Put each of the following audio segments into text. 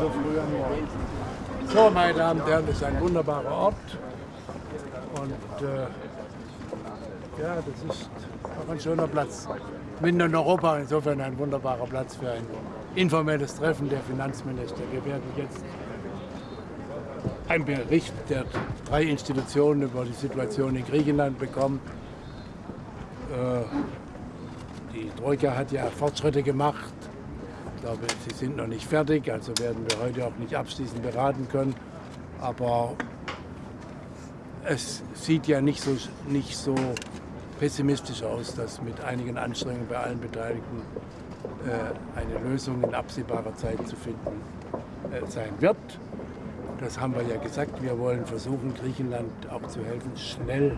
so früh am. So, meine Damen und Herren, das ist ein wunderbarer Ort. Und äh, ja, das ist auch ein schöner Platz. Mitten in Europa, insofern ein wunderbarer Platz für ein informelles Treffen der Finanzminister. Wir werden jetzt einen Bericht der drei Institutionen über die Situation in Griechenland bekommen. Äh, die Troika hat ja Fortschritte gemacht. Ich glaube, sie sind noch nicht fertig, also werden wir heute auch nicht abschließend beraten können. Aber es sieht ja nicht so, nicht so pessimistisch aus, dass mit einigen Anstrengungen bei allen Beteiligten äh, eine Lösung in absehbarer Zeit zu finden äh, sein wird. Das haben wir ja gesagt. Wir wollen versuchen, Griechenland auch zu helfen, schnell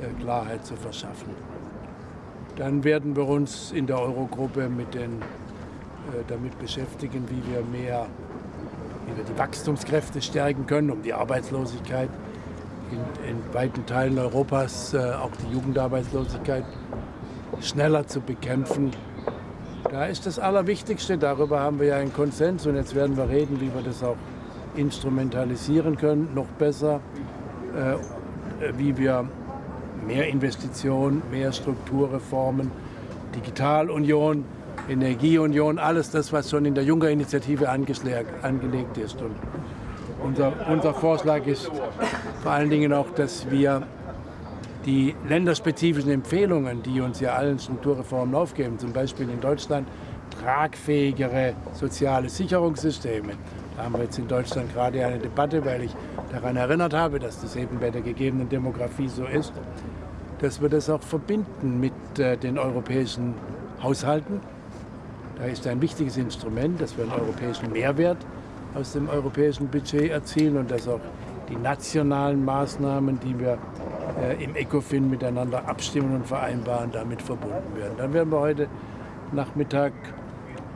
äh, Klarheit zu verschaffen. Dann werden wir uns in der Eurogruppe mit den, damit beschäftigen, wie wir mehr, wie wir die Wachstumskräfte stärken können, um die Arbeitslosigkeit in, in weiten Teilen Europas, auch die Jugendarbeitslosigkeit, schneller zu bekämpfen. Da ist das Allerwichtigste, darüber haben wir ja einen Konsens und jetzt werden wir reden, wie wir das auch instrumentalisieren können, noch besser, äh, wie wir mehr Investitionen, mehr Strukturreformen, Digitalunion, Energieunion, alles das, was schon in der Juncker-Initiative angelegt ist. Und unser, unser Vorschlag ist vor allen Dingen auch, dass wir die länderspezifischen Empfehlungen, die uns ja allen Strukturreformen aufgeben, zum Beispiel in Deutschland tragfähigere soziale Sicherungssysteme, da haben wir jetzt in Deutschland gerade eine Debatte, weil ich daran erinnert habe, dass das eben bei der gegebenen Demografie so ist, dass wir das auch verbinden mit äh, den europäischen Haushalten. Da ist ein wichtiges Instrument, dass wir einen europäischen Mehrwert aus dem europäischen Budget erzielen und dass auch die nationalen Maßnahmen, die wir äh, im ECOFIN miteinander abstimmen und vereinbaren, damit verbunden werden. Dann werden wir heute Nachmittag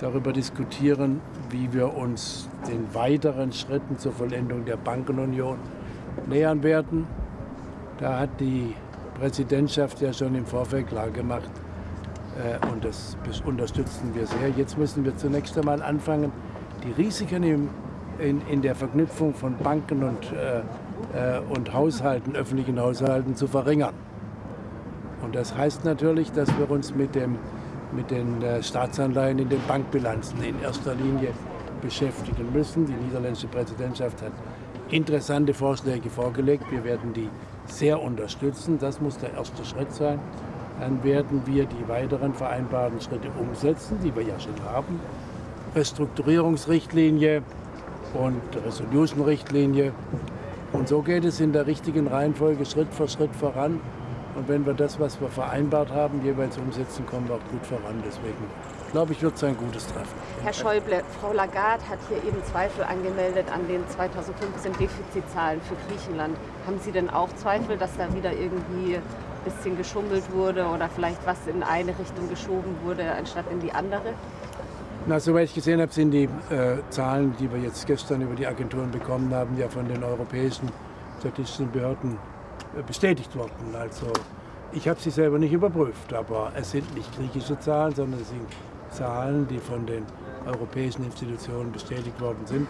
darüber diskutieren, wie wir uns den weiteren Schritten zur Vollendung der Bankenunion nähern werden. Da hat die Präsidentschaft ja schon im Vorfeld klargemacht, und das unterstützen wir sehr. Jetzt müssen wir zunächst einmal anfangen, die Risiken im, in, in, der Verknüpfung von Banken und, äh, äh, und Haushalten, öffentlichen Haushalten zu verringern. Und das heißt natürlich, dass wir uns mit dem mit den äh, Staatsanleihen in den Bankbilanzen in erster Linie beschäftigen müssen. Die niederländische Präsidentschaft hat interessante Vorschläge vorgelegt. Wir werden die sehr unterstützen. Das muss der erste Schritt sein. Dann werden wir die weiteren vereinbarten Schritte umsetzen, die wir ja schon haben. Restrukturierungsrichtlinie und Resolution-Richtlinie. Und so geht es in der richtigen Reihenfolge Schritt für Schritt voran. Und wenn wir das, was wir vereinbart haben, jeweils umsetzen, kommen wir auch gut voran. Deswegen glaube ich, wird es ein gutes Treffen. Herr Schäuble, Frau Lagarde hat hier eben Zweifel angemeldet an den 2015 Defizitzahlen für Griechenland. Haben Sie denn auch Zweifel, dass da wieder irgendwie bisschen geschummelt wurde oder vielleicht was in eine Richtung geschoben wurde, anstatt in die andere? Na, soweit ich gesehen habe, sind die äh, Zahlen, die wir jetzt gestern über die Agenturen bekommen haben, ja von den europäischen statistischen Behörden äh, bestätigt worden. Also ich habe sie selber nicht überprüft, aber es sind nicht griechische Zahlen, sondern es sind Zahlen, die von den europäischen Institutionen bestätigt worden sind.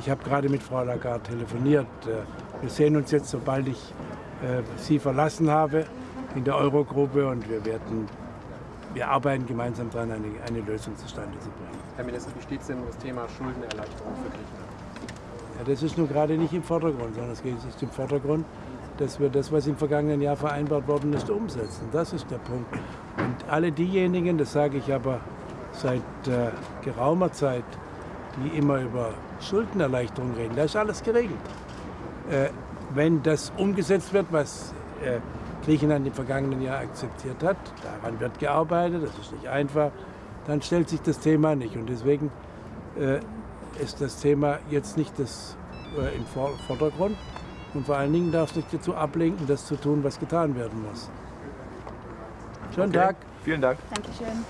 Ich habe gerade mit Frau Lagarde telefoniert. Äh, wir sehen uns jetzt, sobald ich äh, sie verlassen habe, in der Eurogruppe und wir werden wir arbeiten gemeinsam daran, eine, eine Lösung zustande zu bringen. Herr Minister, wie steht es denn um das Thema Schuldenerleichterung für Griechenland? Ja, das ist nun gerade nicht im Vordergrund, sondern es ist im Vordergrund, dass wir das, was im vergangenen Jahr vereinbart worden ist, umsetzen. Das ist der Punkt. Und alle diejenigen, das sage ich aber seit äh, geraumer Zeit, die immer über Schuldenerleichterung reden, da ist alles geregelt. Äh, wenn das umgesetzt wird, was äh, Griechenland im vergangenen Jahr akzeptiert hat, daran wird gearbeitet, das ist nicht einfach, dann stellt sich das Thema nicht. Und deswegen äh, ist das Thema jetzt nicht das, äh, im Vordergrund. Und vor allen Dingen darf es nicht dazu ablenken, das zu tun, was getan werden muss. Schönen okay. Tag. Vielen Dank. Dankeschön.